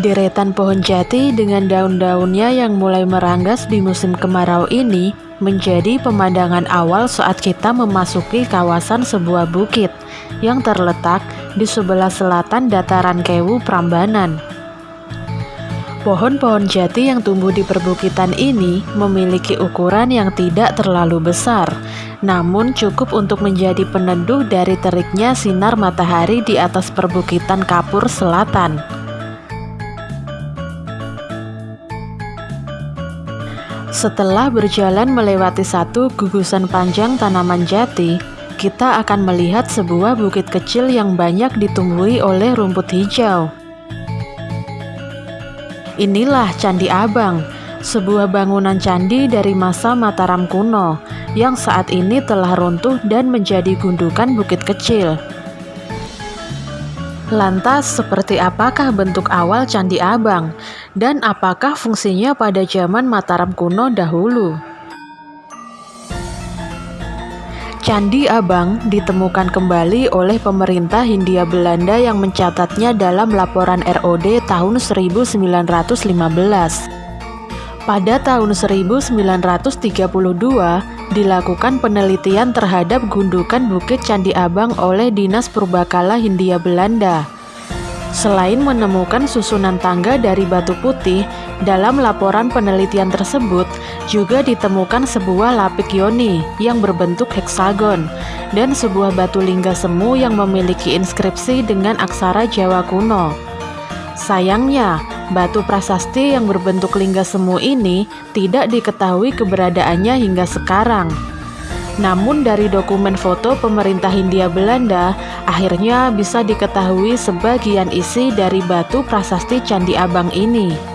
Deretan pohon jati dengan daun-daunnya yang mulai meranggas di musim kemarau ini menjadi pemandangan awal saat kita memasuki kawasan sebuah bukit yang terletak di sebelah selatan dataran Kewu Prambanan. Pohon-pohon jati yang tumbuh di perbukitan ini memiliki ukuran yang tidak terlalu besar, namun cukup untuk menjadi peneduh dari teriknya sinar matahari di atas perbukitan Kapur Selatan. Setelah berjalan melewati satu gugusan panjang tanaman jati, kita akan melihat sebuah bukit kecil yang banyak ditumbuhi oleh rumput hijau. Inilah Candi Abang, sebuah bangunan candi dari masa Mataram kuno yang saat ini telah runtuh dan menjadi gundukan bukit kecil. Lantas, seperti apakah bentuk awal Candi Abang, dan apakah fungsinya pada zaman Mataram kuno dahulu? Candi Abang ditemukan kembali oleh pemerintah Hindia Belanda yang mencatatnya dalam laporan ROD tahun 1915. Pada tahun 1932, dilakukan penelitian terhadap gundukan Bukit Candi Abang oleh Dinas Purbakala Hindia Belanda. Selain menemukan susunan tangga dari batu putih, dalam laporan penelitian tersebut juga ditemukan sebuah lapik yoni yang berbentuk heksagon dan sebuah batu lingga semu yang memiliki inskripsi dengan aksara Jawa kuno. Sayangnya, batu prasasti yang berbentuk lingga semu ini tidak diketahui keberadaannya hingga sekarang. Namun dari dokumen foto pemerintah Hindia Belanda, akhirnya bisa diketahui sebagian isi dari batu prasasti Candi Abang ini.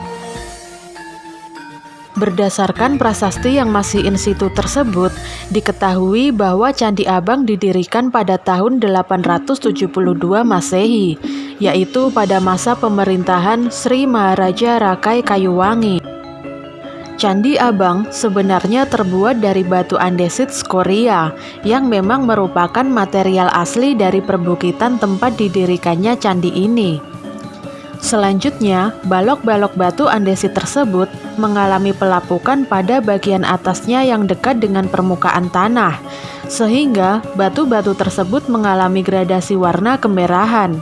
Berdasarkan prasasti yang masih in situ tersebut, diketahui bahwa Candi Abang didirikan pada tahun 872 Masehi, yaitu pada masa pemerintahan Sri Maharaja Rakai Kayuwangi. Candi Abang sebenarnya terbuat dari batu andesit skoria yang memang merupakan material asli dari perbukitan tempat didirikannya candi ini. Selanjutnya, balok-balok batu andesit tersebut mengalami pelapukan pada bagian atasnya yang dekat dengan permukaan tanah, sehingga batu-batu tersebut mengalami gradasi warna kemerahan.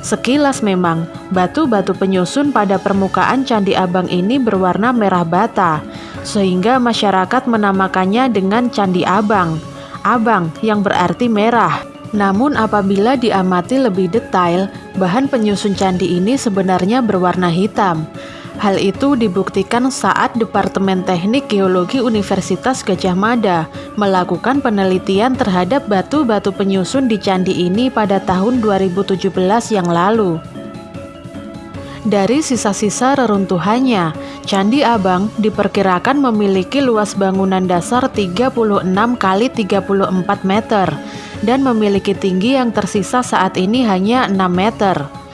Sekilas memang, batu-batu penyusun pada permukaan Candi Abang ini berwarna merah bata, sehingga masyarakat menamakannya dengan Candi Abang. Abang yang berarti merah. Namun apabila diamati lebih detail, bahan penyusun candi ini sebenarnya berwarna hitam. Hal itu dibuktikan saat Departemen Teknik Geologi Universitas Gajah Mada melakukan penelitian terhadap batu-batu penyusun di candi ini pada tahun 2017 yang lalu. Dari sisa-sisa reruntuhannya, Candi Abang diperkirakan memiliki luas bangunan dasar 36 kali 34 meter dan memiliki tinggi yang tersisa saat ini hanya 6 meter.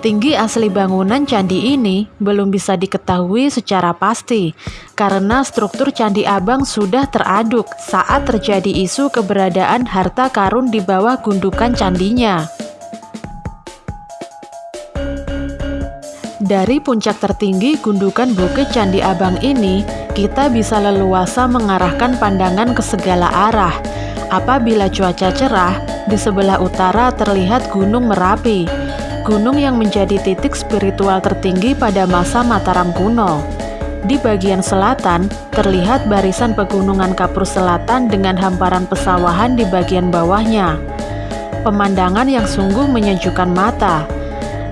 Tinggi asli bangunan candi ini belum bisa diketahui secara pasti karena struktur Candi Abang sudah teraduk saat terjadi isu keberadaan harta karun di bawah gundukan candinya. Dari puncak tertinggi gundukan Bukit Candi Abang ini, kita bisa leluasa mengarahkan pandangan ke segala arah. Apabila cuaca cerah, di sebelah utara terlihat Gunung Merapi, gunung yang menjadi titik spiritual tertinggi pada masa Mataram kuno. Di bagian selatan, terlihat barisan pegunungan Kapur Selatan dengan hamparan pesawahan di bagian bawahnya. Pemandangan yang sungguh menyejukkan mata.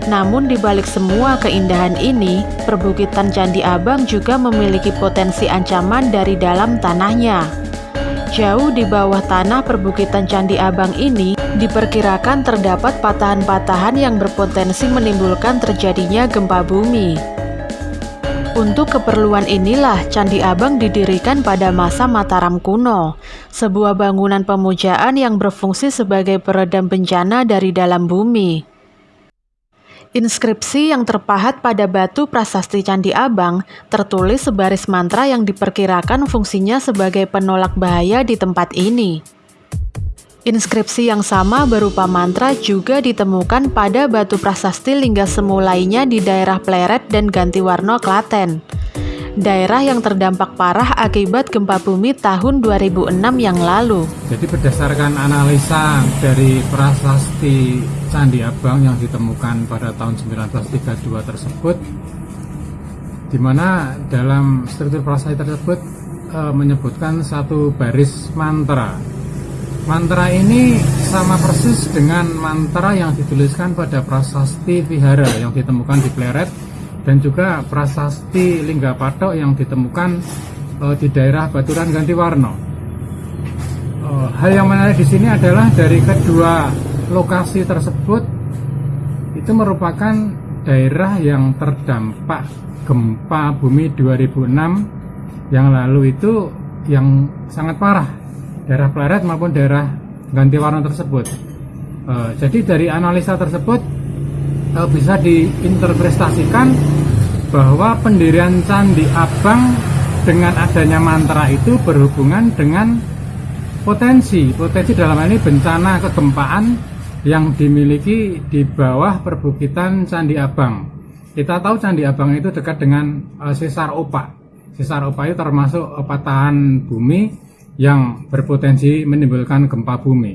Namun di balik semua keindahan ini, perbukitan Candi Abang juga memiliki potensi ancaman dari dalam tanahnya. Jauh di bawah tanah perbukitan Candi Abang ini diperkirakan terdapat patahan-patahan yang berpotensi menimbulkan terjadinya gempa bumi. Untuk keperluan inilah Candi Abang didirikan pada masa Mataram kuno, sebuah bangunan pemujaan yang berfungsi sebagai peredam bencana dari dalam bumi. Inskripsi yang terpahat pada batu prasasti Candi Abang tertulis sebaris mantra yang diperkirakan fungsinya sebagai penolak bahaya di tempat ini. Inskripsi yang sama berupa mantra juga ditemukan pada batu prasasti lingga semu lainnya di daerah Pleret dan Gantiwarno, Klaten. Daerah yang terdampak parah akibat gempa bumi tahun 2006 yang lalu. Jadi berdasarkan analisa dari prasasti Candi Abang yang ditemukan pada tahun 1932 tersebut, di mana dalam struktur prasasti tersebut e, menyebutkan satu baris mantra Mantra ini sama persis dengan mantra yang dituliskan pada prasasti Vihara yang ditemukan di Pleret dan juga prasasti Linggapatok yang ditemukan uh, di daerah Baturan Gantiwarno. Uh, hal yang menarik di sini adalah dari kedua lokasi tersebut itu merupakan daerah yang terdampak gempa bumi 2006 yang lalu itu yang sangat parah daerah Pleret maupun daerah ganti warna tersebut. Uh, jadi dari analisa tersebut uh, bisa diinterpretasikan bahwa pendirian Candi Abang dengan adanya mantra itu berhubungan dengan potensi potensi dalam hal ini bencana kegempaan yang dimiliki di bawah perbukitan Candi Abang. Kita tahu Candi Abang itu dekat dengan uh, Sesar Opak. Sesar Opak itu termasuk uh, patahan bumi yang berpotensi menimbulkan gempa bumi.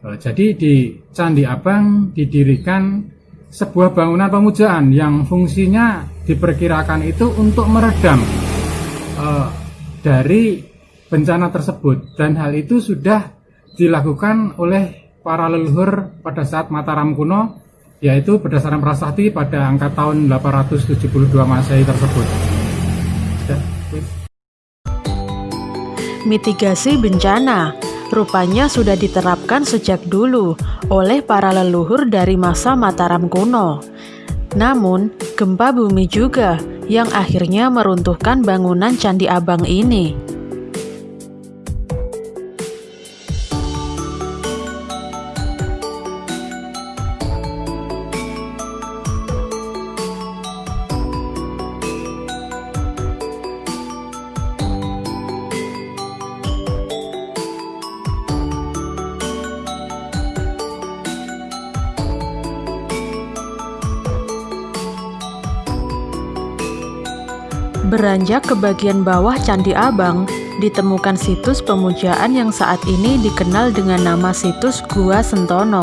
Eh, jadi di Candi Abang didirikan sebuah bangunan pemujaan yang fungsinya diperkirakan itu untuk meredam dari bencana tersebut dan hal itu sudah dilakukan oleh para leluhur pada saat Mataram kuno yaitu berdasarkan prasasti pada angka tahun 872 Masehi tersebut. Mitigasi bencana rupanya sudah diterapkan sejak dulu oleh para leluhur dari masa Mataram kuno. Namun, gempa bumi juga yang akhirnya meruntuhkan bangunan Candi Abang ini. Beranjak ke bagian bawah Candi Abang, ditemukan situs pemujaan yang saat ini dikenal dengan nama situs Gua Sentono.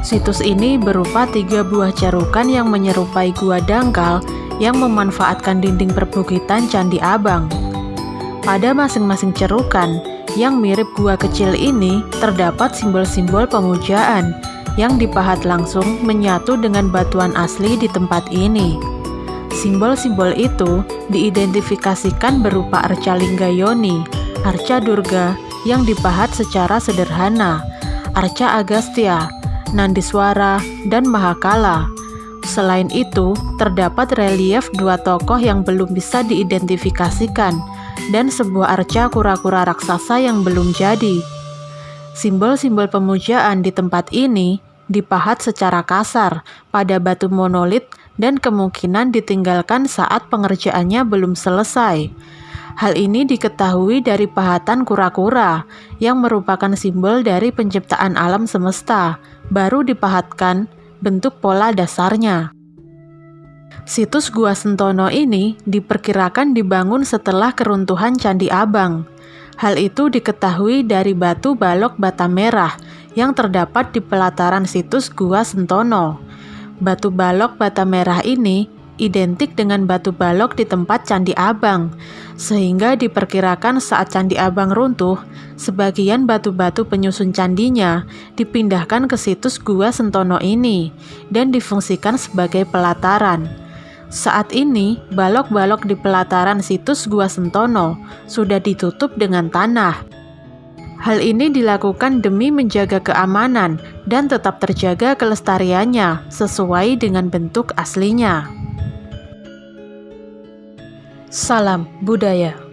Situs ini berupa tiga buah carukan yang menyerupai gua dangkal yang memanfaatkan dinding perbukitan Candi Abang. Pada masing-masing cerukan yang mirip gua kecil ini terdapat simbol-simbol pemujaan yang dipahat langsung menyatu dengan batuan asli di tempat ini. Simbol-simbol itu diidentifikasikan berupa arca Linggayoni, arca Durga yang dipahat secara sederhana, arca Agastya, Nandiswara, dan Mahakala. Selain itu, terdapat relief dua tokoh yang belum bisa diidentifikasikan dan sebuah arca kura-kura raksasa yang belum jadi. Simbol-simbol pemujaan di tempat ini dipahat secara kasar pada batu monolit dan kemungkinan ditinggalkan saat pengerjaannya belum selesai. Hal ini diketahui dari pahatan kura-kura yang merupakan simbol dari penciptaan alam semesta, baru dipahatkan bentuk pola dasarnya. Situs Gua Sentono ini diperkirakan dibangun setelah keruntuhan Candi Abang. Hal itu diketahui dari batu balok bata merah yang terdapat di pelataran situs Gua Sentono. Batu balok bata merah ini identik dengan batu balok di tempat Candi Abang, sehingga diperkirakan saat Candi Abang runtuh, sebagian batu-batu penyusun candinya dipindahkan ke situs Gua Sentono ini dan difungsikan sebagai pelataran. Saat ini, balok-balok di pelataran situs Gua Sentono sudah ditutup dengan tanah. Hal ini dilakukan demi menjaga keamanan dan tetap terjaga kelestariannya sesuai dengan bentuk aslinya. Salam budaya.